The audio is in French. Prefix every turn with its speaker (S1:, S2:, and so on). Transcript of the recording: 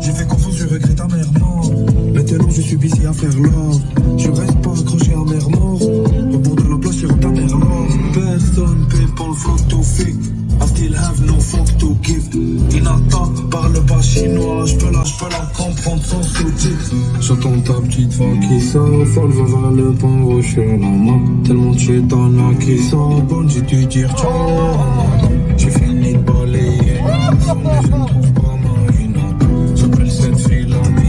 S1: J'ai fait confiance, je regrette amèrement. Maintenant, je suis busy à faire l'or. Je reste pas accroché à mer mort. Au bord de la place, sur ta mère mort. Personne paye pour le flow to fake. I still have no fuck to give. Inata parle pas chinois, j'peux la, j'peux la comprendre sans sous-titres. J'entends ta petite voix qui s'affole, va vers le pain rouge sur la main. Tellement tu es t'en as qui sont bonnes, j'ai dû dire ciao.